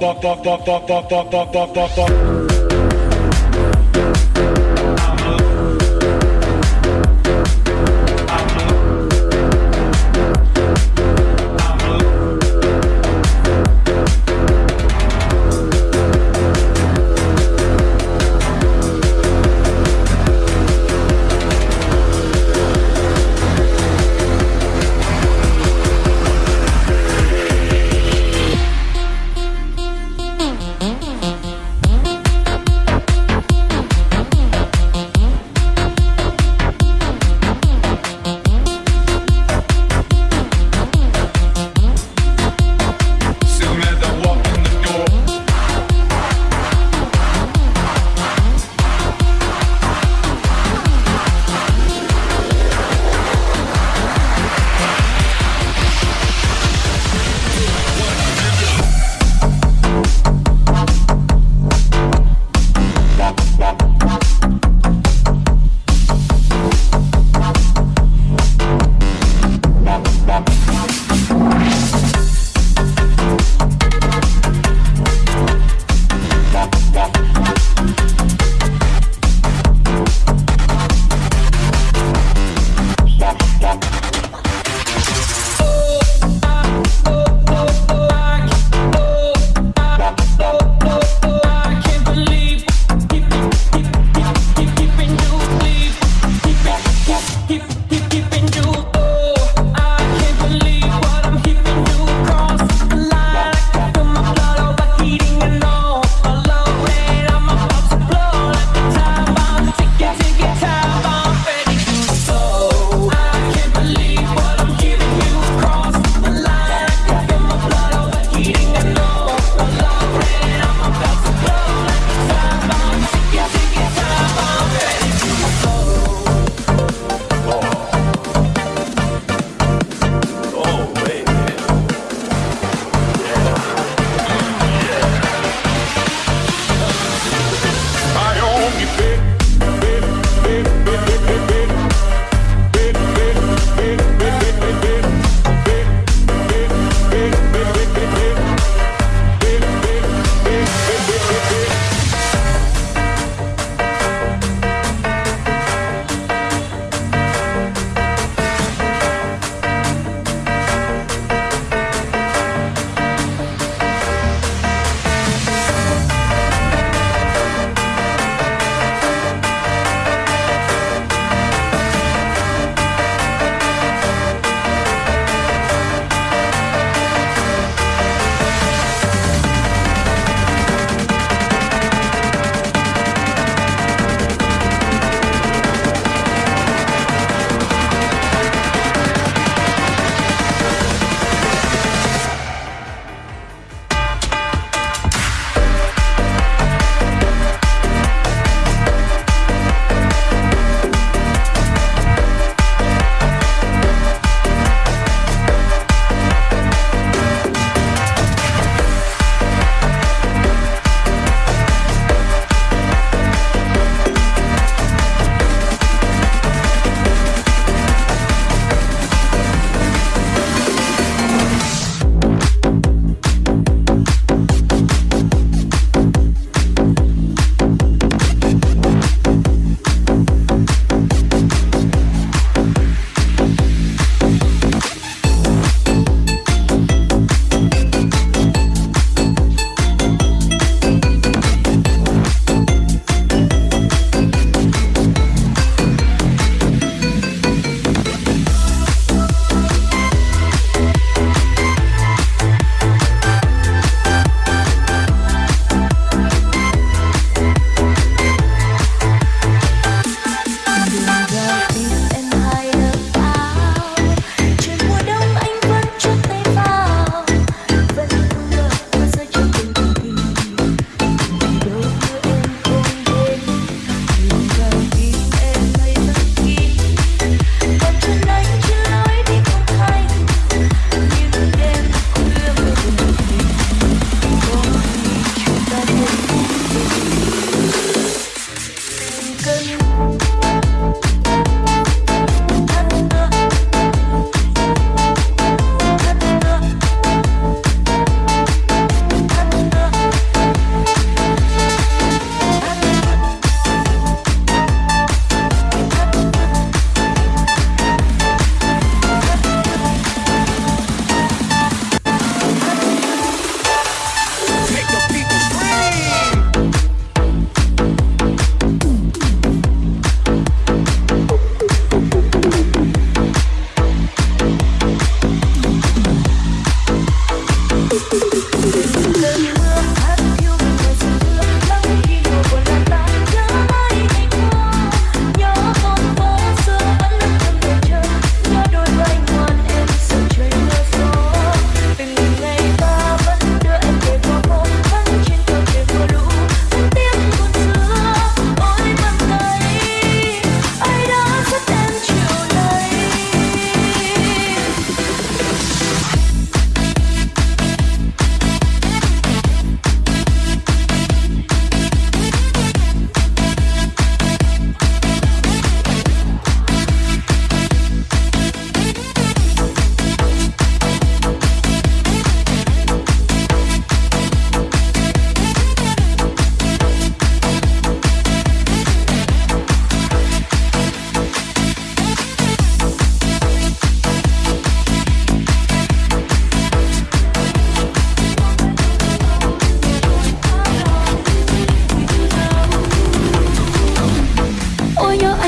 Walk, walk, walk, walk, walk, walk, walk, walk, walk, walk,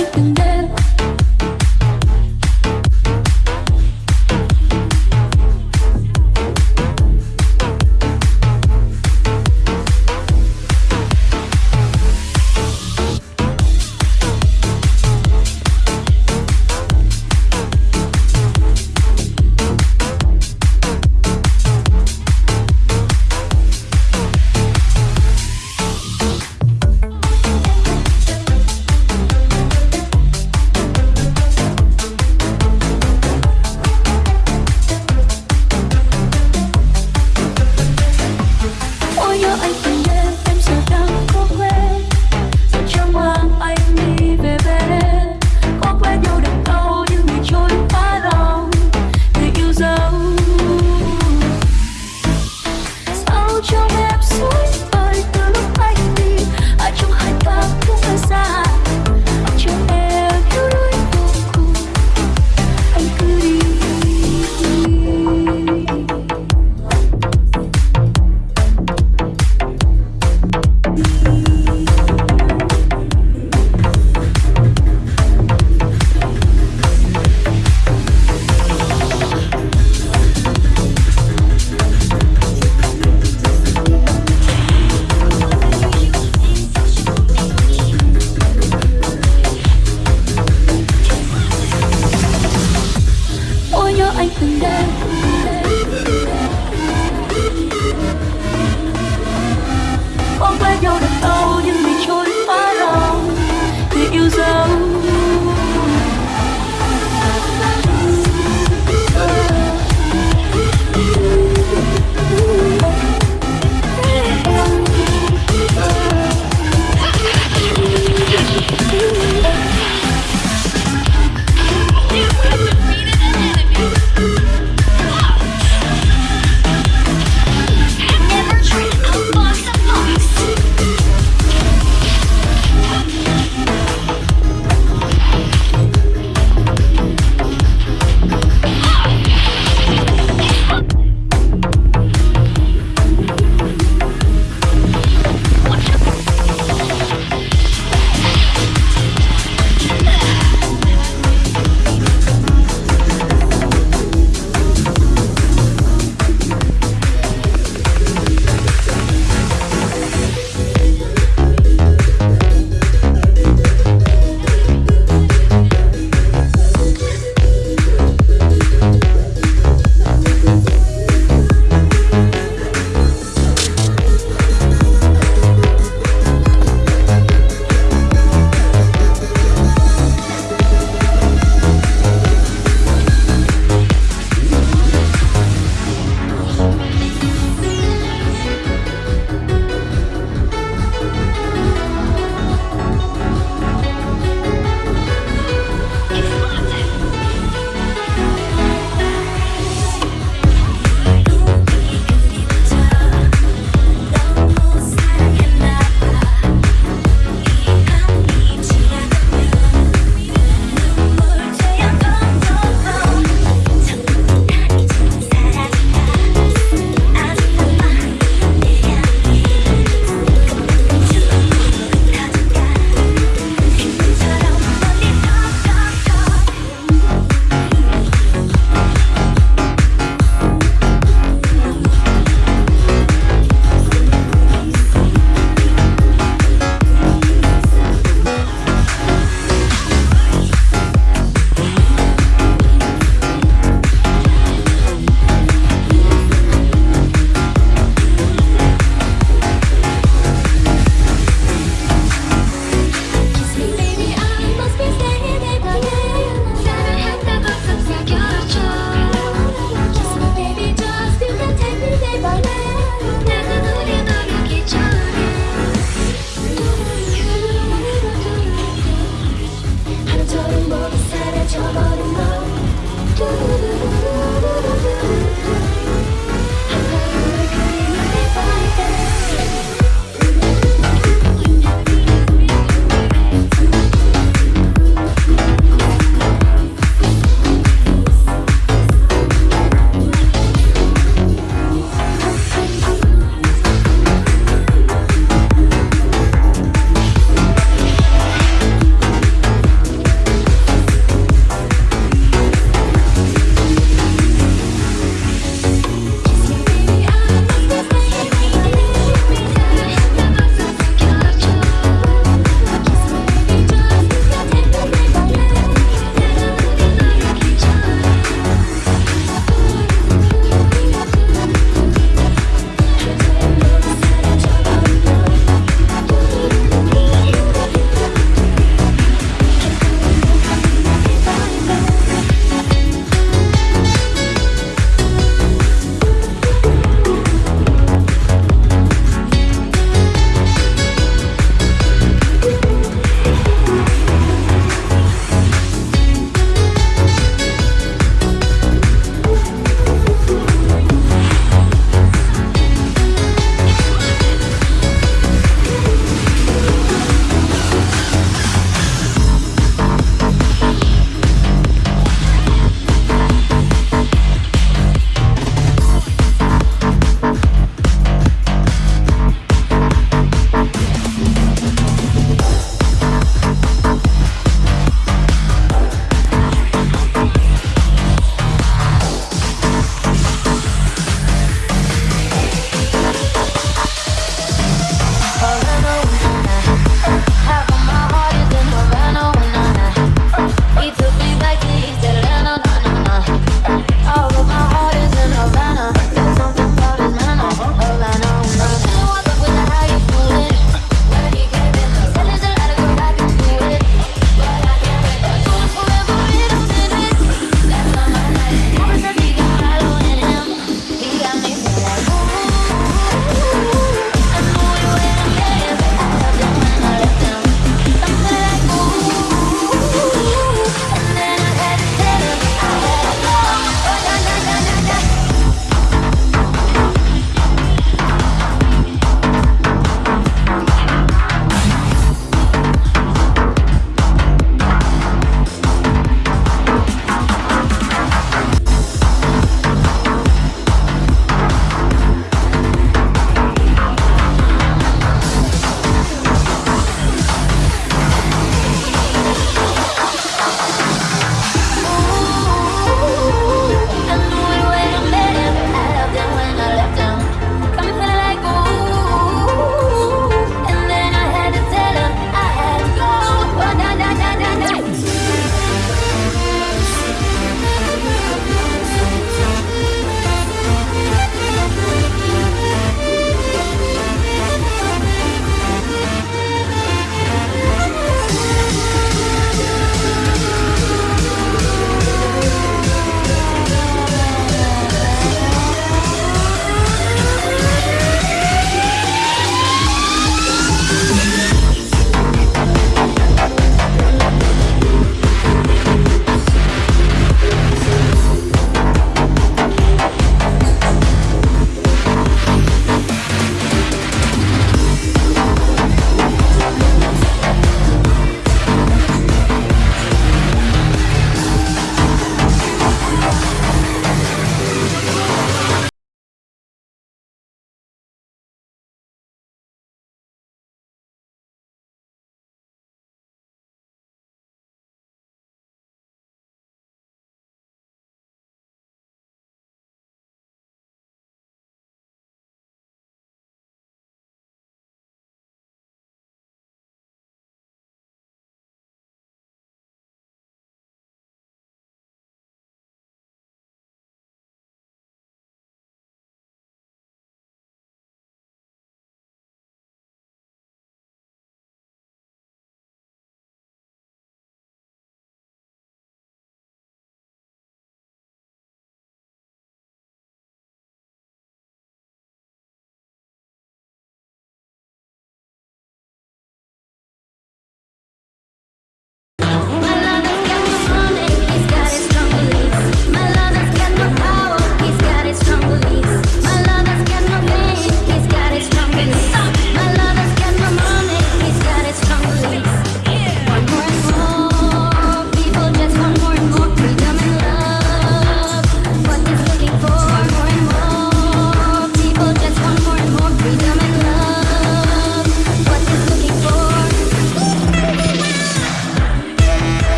like the